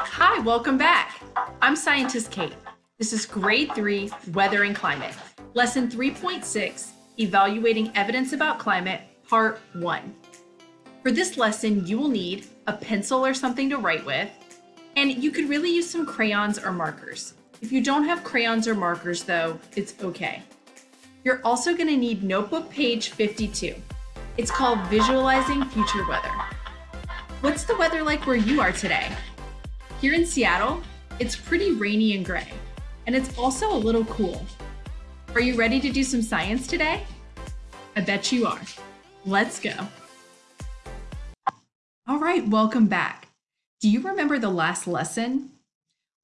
Hi, welcome back. I'm Scientist Kate. This is Grade 3 Weather and Climate, Lesson 3.6 Evaluating Evidence About Climate, Part 1. For this lesson, you will need a pencil or something to write with, and you could really use some crayons or markers. If you don't have crayons or markers, though, it's okay. You're also going to need notebook page 52. It's called Visualizing Future Weather. What's the weather like where you are today? Here in Seattle, it's pretty rainy and gray, and it's also a little cool. Are you ready to do some science today? I bet you are. Let's go. All right, welcome back. Do you remember the last lesson?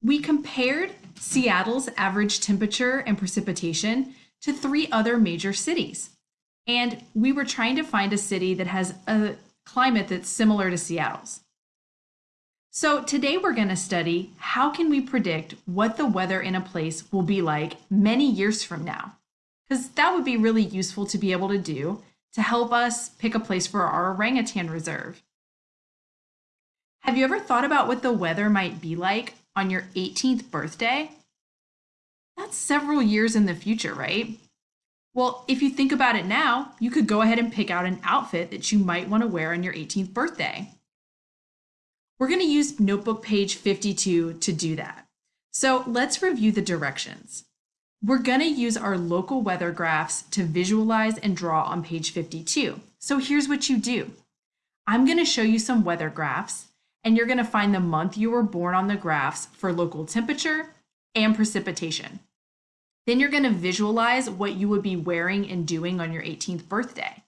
We compared Seattle's average temperature and precipitation to three other major cities. And we were trying to find a city that has a climate that's similar to Seattle's. So today we're going to study how can we predict what the weather in a place will be like many years from now? Because that would be really useful to be able to do to help us pick a place for our orangutan reserve. Have you ever thought about what the weather might be like on your 18th birthday? That's several years in the future, right? Well, if you think about it now, you could go ahead and pick out an outfit that you might want to wear on your 18th birthday. We're going to use notebook page 52 to do that. So let's review the directions. We're going to use our local weather graphs to visualize and draw on page 52. So here's what you do. I'm going to show you some weather graphs, and you're going to find the month you were born on the graphs for local temperature and precipitation. Then you're going to visualize what you would be wearing and doing on your 18th birthday.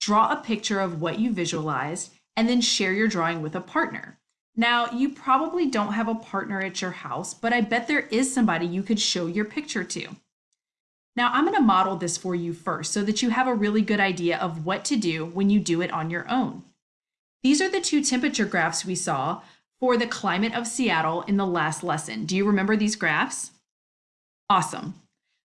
Draw a picture of what you visualized and then share your drawing with a partner. Now, you probably don't have a partner at your house, but I bet there is somebody you could show your picture to. Now, I'm going to model this for you first so that you have a really good idea of what to do when you do it on your own. These are the two temperature graphs we saw for the climate of Seattle in the last lesson. Do you remember these graphs? Awesome.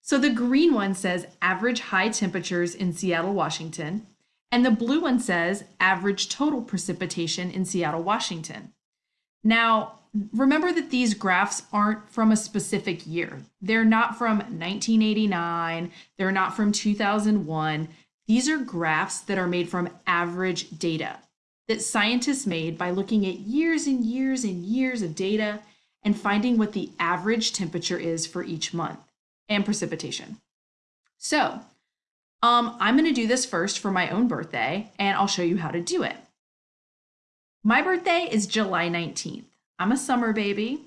So the green one says average high temperatures in Seattle, Washington, and the blue one says average total precipitation in Seattle, Washington. Now, remember that these graphs aren't from a specific year. They're not from 1989, they're not from 2001. These are graphs that are made from average data that scientists made by looking at years and years and years of data and finding what the average temperature is for each month and precipitation. So um, I'm going to do this first for my own birthday, and I'll show you how to do it. My birthday is July 19th. I'm a summer baby,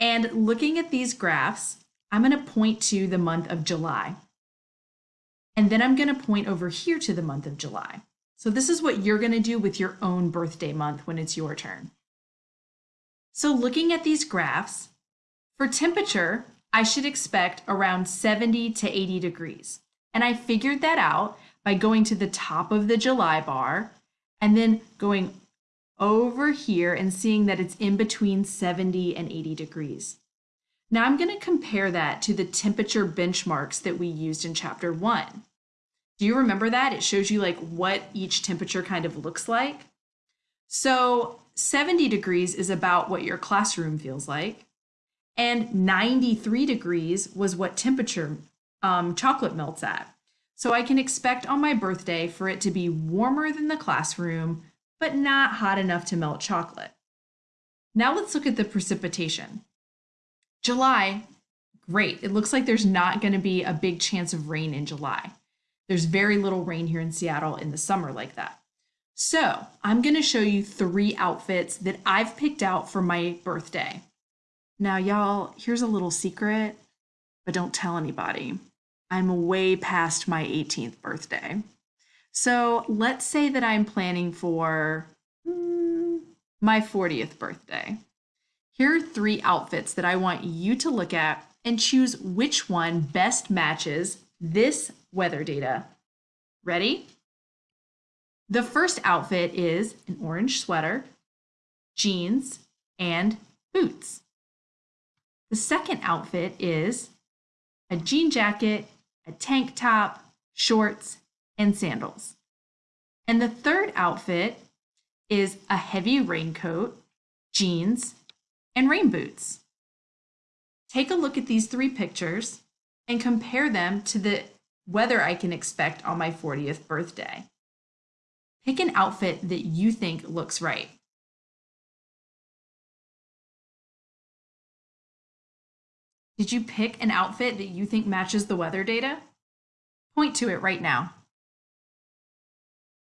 and looking at these graphs, I'm going to point to the month of July. And then I'm going to point over here to the month of July. So this is what you're going to do with your own birthday month when it's your turn. So looking at these graphs, for temperature, I should expect around 70 to 80 degrees. And I figured that out by going to the top of the July bar and then going over here and seeing that it's in between 70 and 80 degrees. Now I'm going to compare that to the temperature benchmarks that we used in chapter one. Do you remember that? It shows you like what each temperature kind of looks like. So 70 degrees is about what your classroom feels like. And 93 degrees was what temperature um, chocolate melts at. So I can expect on my birthday for it to be warmer than the classroom, but not hot enough to melt chocolate. Now let's look at the precipitation. July, great. It looks like there's not going to be a big chance of rain in July. There's very little rain here in Seattle in the summer like that. So I'm going to show you three outfits that I've picked out for my birthday. Now, y'all, here's a little secret, but don't tell anybody. I'm way past my 18th birthday. So let's say that I'm planning for hmm, my 40th birthday. Here are three outfits that I want you to look at and choose which one best matches this weather data. Ready? The first outfit is an orange sweater, jeans, and boots. The second outfit is a jean jacket, a tank top, shorts, and sandals. And the third outfit is a heavy raincoat, jeans, and rain boots. Take a look at these three pictures and compare them to the weather I can expect on my 40th birthday. Pick an outfit that you think looks right. Did you pick an outfit that you think matches the weather data? Point to it right now.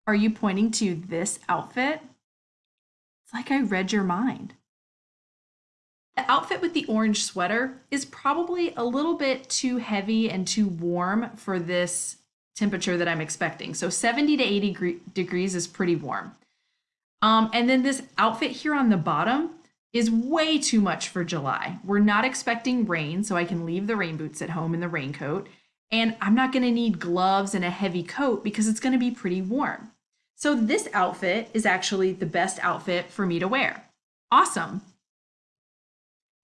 Are you pointing to this outfit? It's like I read your mind. The outfit with the orange sweater is probably a little bit too heavy and too warm for this temperature that I'm expecting. So 70 to 80 degrees is pretty warm. Um, and then this outfit here on the bottom is way too much for July. We're not expecting rain, so I can leave the rain boots at home and the raincoat. And I'm not gonna need gloves and a heavy coat because it's gonna be pretty warm. So this outfit is actually the best outfit for me to wear. Awesome.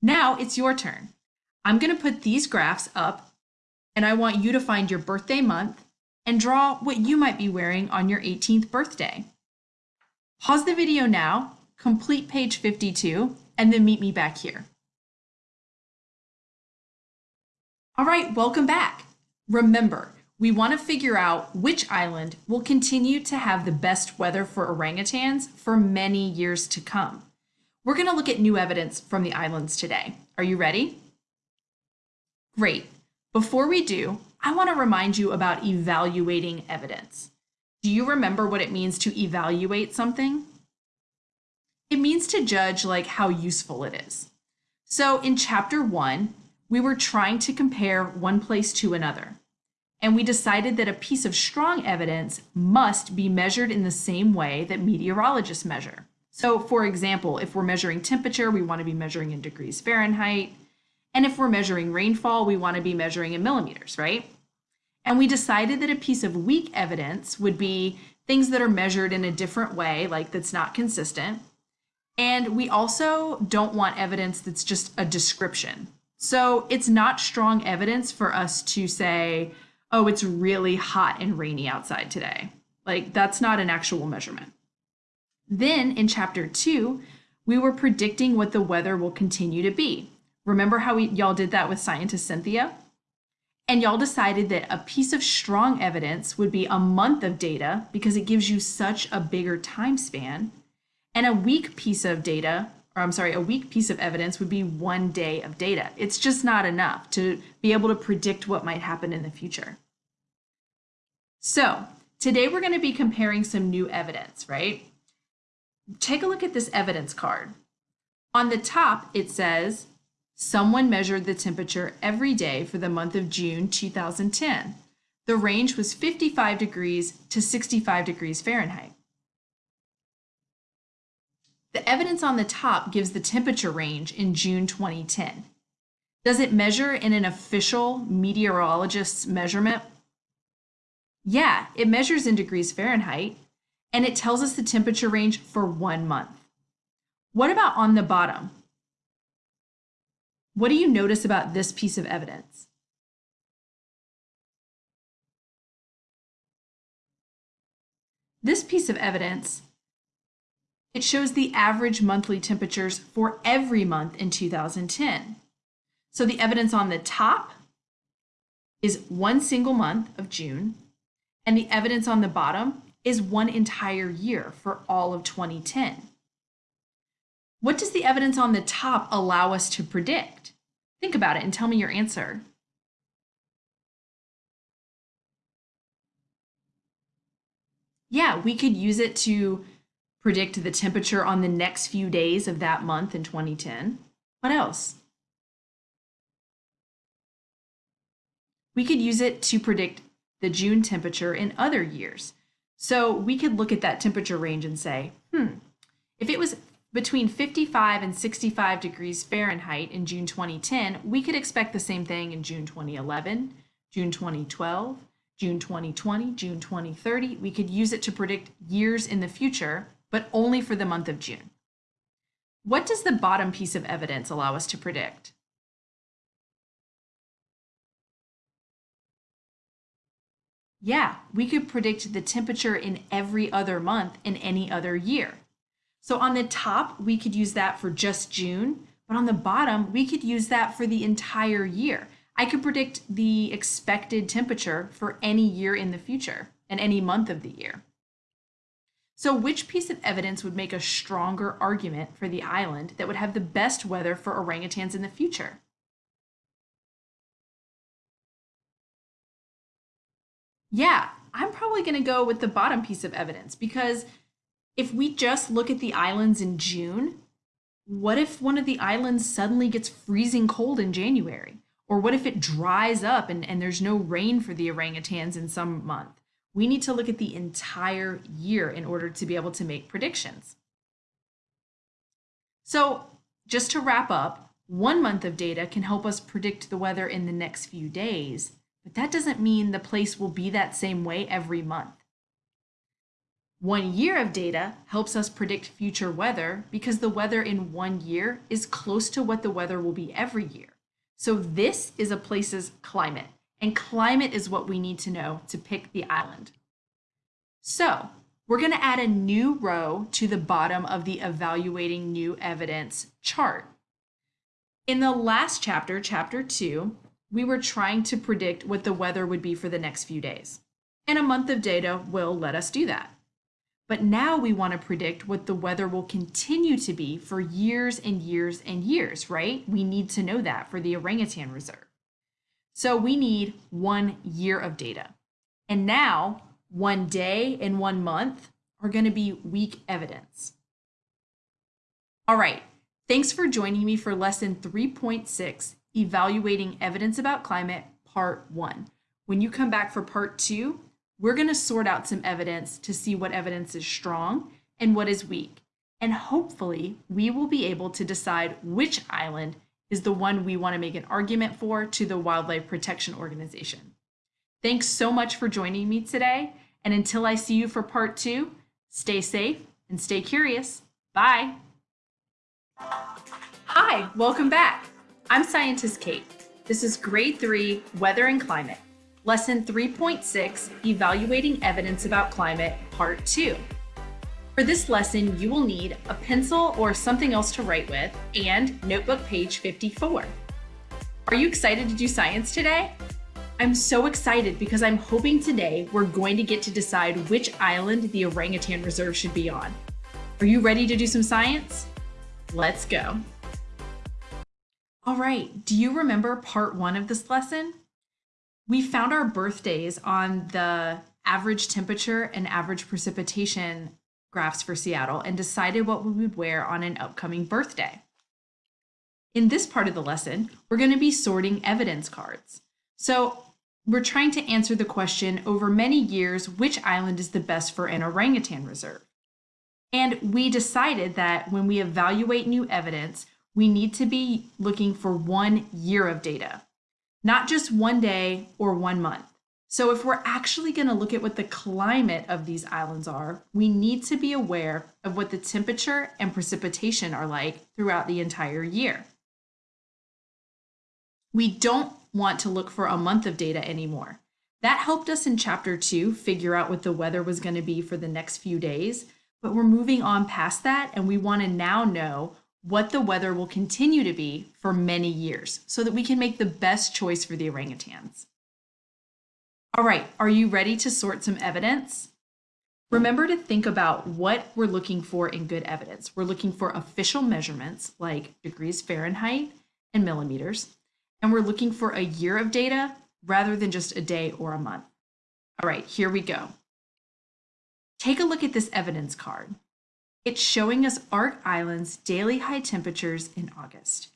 Now it's your turn. I'm going to put these graphs up and I want you to find your birthday month and draw what you might be wearing on your 18th birthday. Pause the video now, complete page 52, and then meet me back here. All right, welcome back. Remember, we want to figure out which island will continue to have the best weather for orangutans for many years to come. We're going to look at new evidence from the islands today. Are you ready? Great. Before we do, I want to remind you about evaluating evidence. Do you remember what it means to evaluate something? It means to judge like how useful it is. So in chapter one, we were trying to compare one place to another. And we decided that a piece of strong evidence must be measured in the same way that meteorologists measure. So for example, if we're measuring temperature, we want to be measuring in degrees Fahrenheit. And if we're measuring rainfall, we want to be measuring in millimeters, right? And we decided that a piece of weak evidence would be things that are measured in a different way, like that's not consistent. And we also don't want evidence that's just a description. So it's not strong evidence for us to say, oh, it's really hot and rainy outside today. Like that's not an actual measurement. Then in chapter two, we were predicting what the weather will continue to be. Remember how we, y'all did that with scientist Cynthia? And y'all decided that a piece of strong evidence would be a month of data because it gives you such a bigger time span. And a weak piece of data, or I'm sorry, a weak piece of evidence would be one day of data. It's just not enough to be able to predict what might happen in the future. So today we're going to be comparing some new evidence, right? take a look at this evidence card. On the top, it says, someone measured the temperature every day for the month of June 2010. The range was 55 degrees to 65 degrees Fahrenheit. The evidence on the top gives the temperature range in June 2010. Does it measure in an official meteorologist's measurement? Yeah, it measures in degrees Fahrenheit, and it tells us the temperature range for one month. What about on the bottom? What do you notice about this piece of evidence? This piece of evidence, it shows the average monthly temperatures for every month in 2010. So the evidence on the top is one single month of June, and the evidence on the bottom is one entire year for all of 2010. What does the evidence on the top allow us to predict? Think about it and tell me your answer. Yeah, we could use it to predict the temperature on the next few days of that month in 2010. What else? We could use it to predict the June temperature in other years. So we could look at that temperature range and say, hmm, if it was between 55 and 65 degrees Fahrenheit in June 2010, we could expect the same thing in June 2011, June 2012, June 2020, June 2030. We could use it to predict years in the future, but only for the month of June. What does the bottom piece of evidence allow us to predict? Yeah, we could predict the temperature in every other month in any other year. So on the top, we could use that for just June. But on the bottom, we could use that for the entire year. I could predict the expected temperature for any year in the future and any month of the year. So which piece of evidence would make a stronger argument for the island that would have the best weather for orangutans in the future? Yeah, I'm probably going to go with the bottom piece of evidence because if we just look at the islands in June, what if one of the islands suddenly gets freezing cold in January? Or what if it dries up and, and there's no rain for the orangutans in some month? We need to look at the entire year in order to be able to make predictions. So just to wrap up, one month of data can help us predict the weather in the next few days, but that doesn't mean the place will be that same way every month. One year of data helps us predict future weather because the weather in one year is close to what the weather will be every year. So this is a place's climate, and climate is what we need to know to pick the island. So we're going to add a new row to the bottom of the evaluating new evidence chart. In the last chapter, chapter two, we were trying to predict what the weather would be for the next few days. And a month of data will let us do that. But now we want to predict what the weather will continue to be for years and years and years, right? We need to know that for the orangutan reserve. So we need one year of data. And now one day and one month are going to be weak evidence. All right, thanks for joining me for lesson 3.6, Evaluating Evidence About Climate, part one. When you come back for part two, we're going to sort out some evidence to see what evidence is strong and what is weak. And hopefully, we will be able to decide which island is the one we want to make an argument for to the Wildlife Protection Organization. Thanks so much for joining me today. And until I see you for part two, stay safe and stay curious. Bye. Hi, welcome back. I'm Scientist Kate. This is grade three, Weather and Climate. Lesson 3.6, Evaluating Evidence About Climate, Part 2. For this lesson, you will need a pencil or something else to write with and notebook page 54. Are you excited to do science today? I'm so excited because I'm hoping today we're going to get to decide which island the orangutan reserve should be on. Are you ready to do some science? Let's go. All right, do you remember part one of this lesson? we found our birthdays on the average temperature and average precipitation graphs for Seattle and decided what we would wear on an upcoming birthday. In this part of the lesson, we're going to be sorting evidence cards. So we're trying to answer the question over many years, which island is the best for an orangutan reserve? And we decided that when we evaluate new evidence, we need to be looking for one year of data not just one day or one month. So if we're actually going to look at what the climate of these islands are, we need to be aware of what the temperature and precipitation are like throughout the entire year. We don't want to look for a month of data anymore. That helped us in chapter two figure out what the weather was going to be for the next few days, but we're moving on past that and we want to now know what the weather will continue to be for many years so that we can make the best choice for the orangutans. All right, are you ready to sort some evidence? Remember to think about what we're looking for in good evidence. We're looking for official measurements like degrees Fahrenheit and millimeters, and we're looking for a year of data rather than just a day or a month. All right, here we go. Take a look at this evidence card. It's showing us Ark Island's daily high temperatures in August.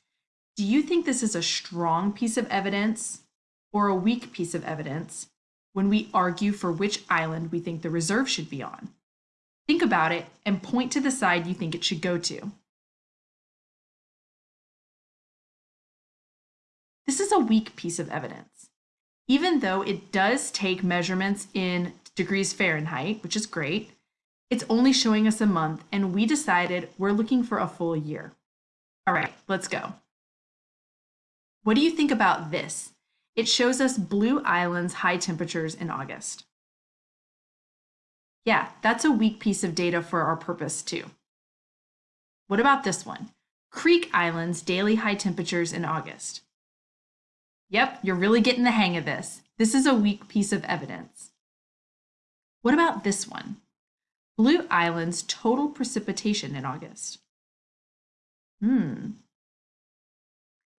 Do you think this is a strong piece of evidence or a weak piece of evidence when we argue for which island we think the reserve should be on? Think about it and point to the side you think it should go to. This is a weak piece of evidence. Even though it does take measurements in degrees Fahrenheit, which is great, it's only showing us a month, and we decided we're looking for a full year. All right, let's go. What do you think about this? It shows us Blue Island's high temperatures in August. Yeah, that's a weak piece of data for our purpose too. What about this one? Creek Island's daily high temperatures in August. Yep, you're really getting the hang of this. This is a weak piece of evidence. What about this one? Blue Island's total precipitation in August. Hmm.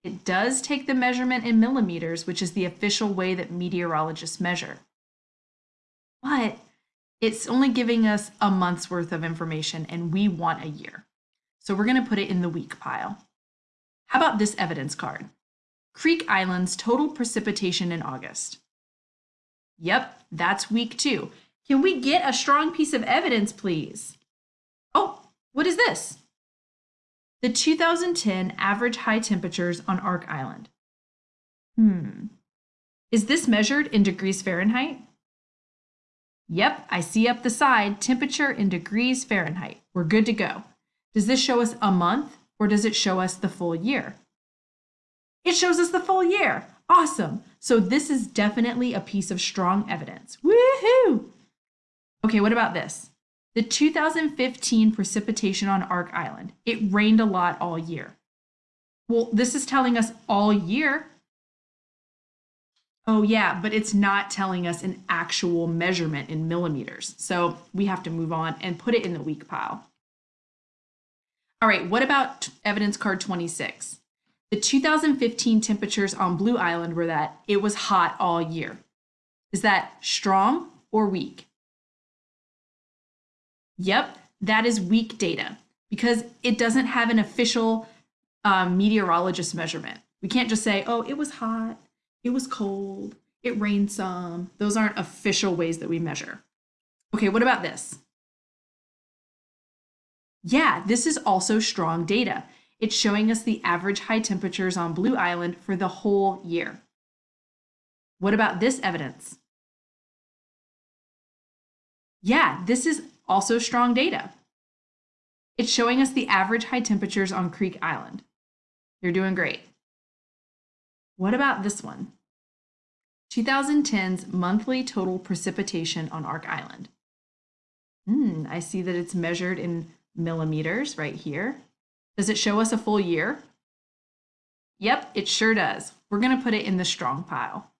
It does take the measurement in millimeters, which is the official way that meteorologists measure. But it's only giving us a month's worth of information and we want a year. So we're going to put it in the weak pile. How about this evidence card? Creek Island's total precipitation in August. Yep, that's weak too. Can we get a strong piece of evidence, please? Oh, what is this? The 2010 average high temperatures on Ark Island. Hmm. Is this measured in degrees Fahrenheit? Yep, I see up the side, temperature in degrees Fahrenheit. We're good to go. Does this show us a month or does it show us the full year? It shows us the full year. Awesome. So this is definitely a piece of strong evidence. Woohoo! Okay, what about this? The 2015 precipitation on Ark Island. It rained a lot all year. Well, this is telling us all year. Oh yeah, but it's not telling us an actual measurement in millimeters. So we have to move on and put it in the weak pile. All right, what about evidence card 26? The 2015 temperatures on Blue Island were that it was hot all year. Is that strong or weak? Yep, that is weak data because it doesn't have an official um, meteorologist measurement. We can't just say, oh, it was hot, it was cold, it rained some. Those aren't official ways that we measure. Okay, what about this? Yeah, this is also strong data. It's showing us the average high temperatures on Blue Island for the whole year. What about this evidence? Yeah, this is also strong data. It's showing us the average high temperatures on Creek Island. You're doing great. What about this one? 2010's monthly total precipitation on Ark Island. Hmm, I see that it's measured in millimeters right here. Does it show us a full year? Yep, it sure does. We're going to put it in the strong pile.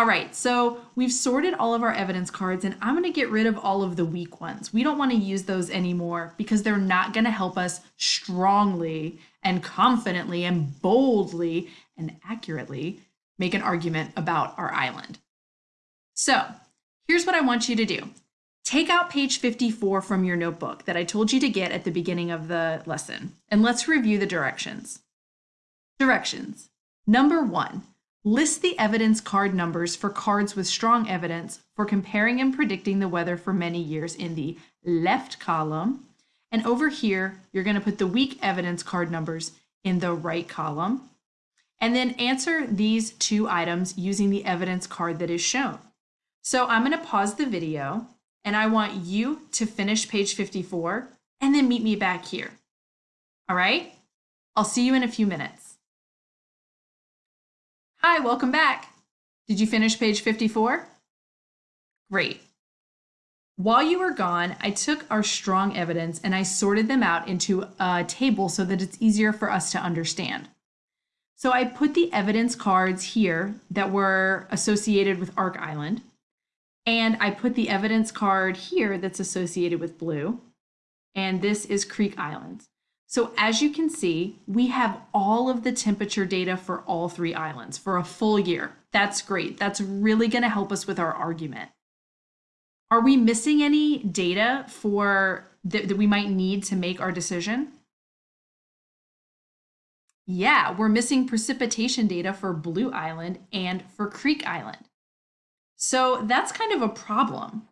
All right, so we've sorted all of our evidence cards and I'm going to get rid of all of the weak ones. We don't want to use those anymore because they're not going to help us strongly and confidently and boldly and accurately make an argument about our island. So here's what I want you to do. Take out page 54 from your notebook that I told you to get at the beginning of the lesson, and let's review the directions. Directions. Number one, list the evidence card numbers for cards with strong evidence for comparing and predicting the weather for many years in the left column. And over here, you're going to put the weak evidence card numbers in the right column. And then answer these two items using the evidence card that is shown. So I'm going to pause the video and I want you to finish page 54 and then meet me back here. All right? I'll see you in a few minutes. Hi, welcome back. Did you finish page 54? Great. While you were gone, I took our strong evidence and I sorted them out into a table so that it's easier for us to understand. So I put the evidence cards here that were associated with Ark Island. And I put the evidence card here that's associated with blue. And this is Creek Island. So as you can see, we have all of the temperature data for all three islands for a full year. That's great. That's really going to help us with our argument. Are we missing any data for that, that we might need to make our decision? Yeah, we're missing precipitation data for Blue Island and for Creek Island. So that's kind of a problem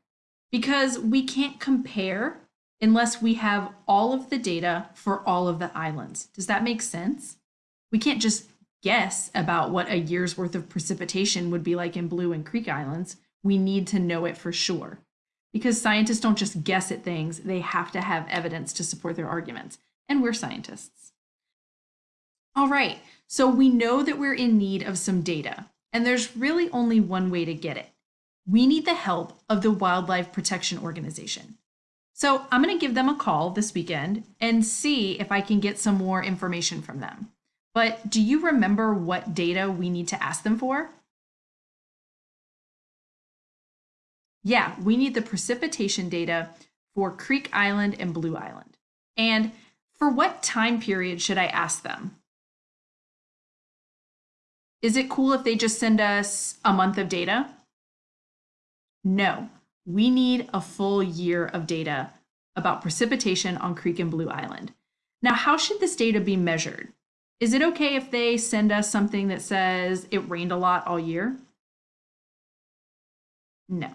because we can't compare unless we have all of the data for all of the islands. Does that make sense? We can't just guess about what a year's worth of precipitation would be like in Blue and Creek Islands. We need to know it for sure because scientists don't just guess at things, they have to have evidence to support their arguments. And we're scientists. All right, so we know that we're in need of some data, and there's really only one way to get it we need the help of the Wildlife Protection Organization. So I'm going to give them a call this weekend and see if I can get some more information from them. But do you remember what data we need to ask them for? Yeah, we need the precipitation data for Creek Island and Blue Island. And for what time period should I ask them? Is it cool if they just send us a month of data? No, we need a full year of data about precipitation on Creek and Blue Island. Now, how should this data be measured? Is it okay if they send us something that says it rained a lot all year? No.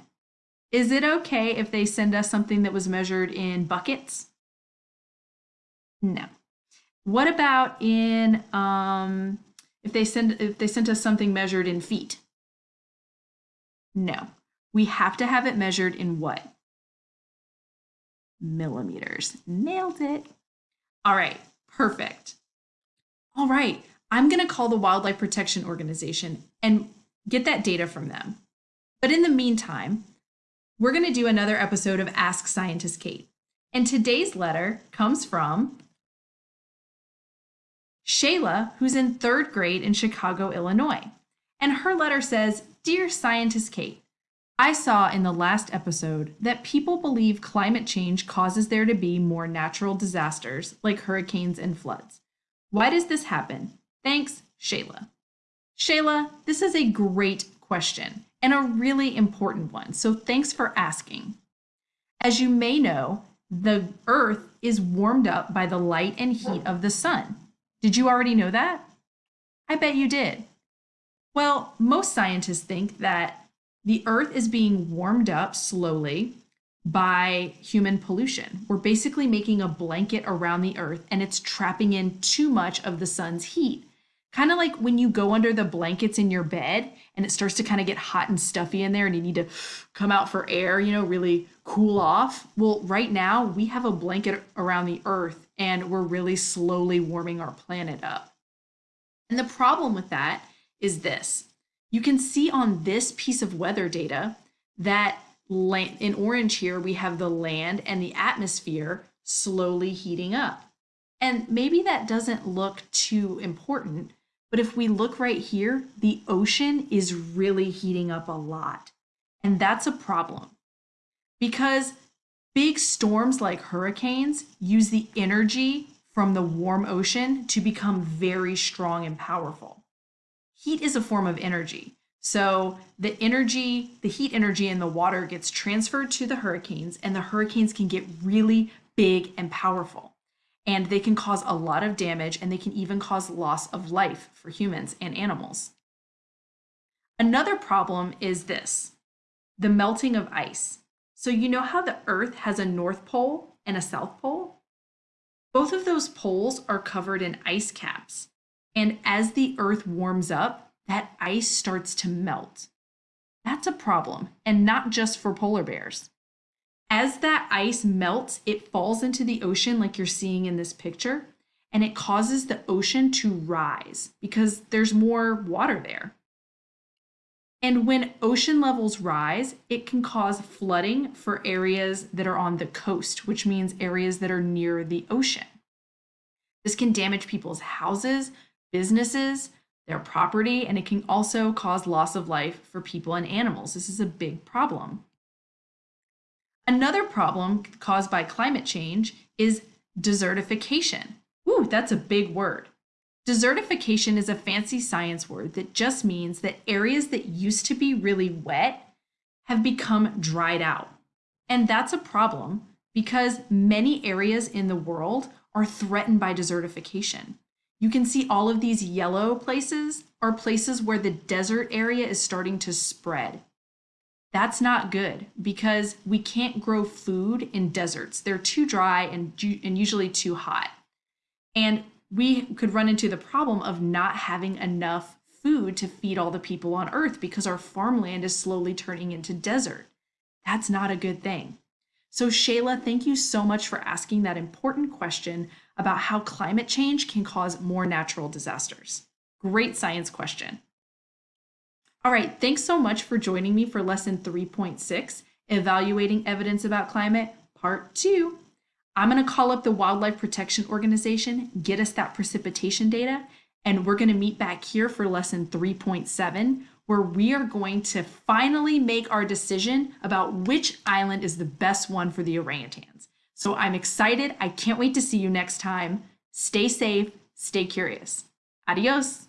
Is it okay if they send us something that was measured in buckets? No. What about in um, if they send if they sent us something measured in feet? No. We have to have it measured in what? Millimeters. Nailed it. All right, perfect. All right, I'm going to call the Wildlife Protection Organization and get that data from them. But in the meantime, we're going to do another episode of Ask Scientist Kate. And today's letter comes from Shayla, who's in third grade in Chicago, Illinois. And her letter says Dear Scientist Kate, I saw in the last episode that people believe climate change causes there to be more natural disasters like hurricanes and floods. Why does this happen? Thanks, Shayla. Shayla, this is a great question and a really important one, so thanks for asking. As you may know, the Earth is warmed up by the light and heat of the sun. Did you already know that? I bet you did. Well, most scientists think that the earth is being warmed up slowly by human pollution. We're basically making a blanket around the earth and it's trapping in too much of the sun's heat. Kind of like when you go under the blankets in your bed and it starts to kind of get hot and stuffy in there and you need to come out for air, you know, really cool off. Well, right now we have a blanket around the earth and we're really slowly warming our planet up. And the problem with that is this you can see on this piece of weather data that in orange here, we have the land and the atmosphere slowly heating up. And maybe that doesn't look too important, but if we look right here, the ocean is really heating up a lot. And that's a problem because big storms like hurricanes use the energy from the warm ocean to become very strong and powerful heat is a form of energy. So the energy, the heat energy in the water gets transferred to the hurricanes, and the hurricanes can get really big and powerful. And they can cause a lot of damage, and they can even cause loss of life for humans and animals. Another problem is this the melting of ice. So, you know how the Earth has a North Pole and a South Pole? Both of those poles are covered in ice caps. And as the earth warms up, that ice starts to melt. That's a problem, and not just for polar bears. As that ice melts, it falls into the ocean, like you're seeing in this picture, and it causes the ocean to rise because there's more water there. And when ocean levels rise, it can cause flooding for areas that are on the coast, which means areas that are near the ocean. This can damage people's houses, businesses, their property, and it can also cause loss of life for people and animals. This is a big problem. Another problem caused by climate change is desertification. Ooh, that's a big word. Desertification is a fancy science word that just means that areas that used to be really wet have become dried out. And that's a problem because many areas in the world are threatened by desertification. You can see all of these yellow places are places where the desert area is starting to spread. That's not good because we can't grow food in deserts. They're too dry and, and usually too hot. And we could run into the problem of not having enough food to feed all the people on earth because our farmland is slowly turning into desert. That's not a good thing. So, Shayla, thank you so much for asking that important question about how climate change can cause more natural disasters. Great science question. All right, thanks so much for joining me for lesson 3.6, Evaluating Evidence About Climate, part two. I'm going to call up the Wildlife Protection Organization, get us that precipitation data, and we're going to meet back here for lesson 3.7, where we are going to finally make our decision about which island is the best one for the orangutans. So I'm excited. I can't wait to see you next time. Stay safe, stay curious. Adios.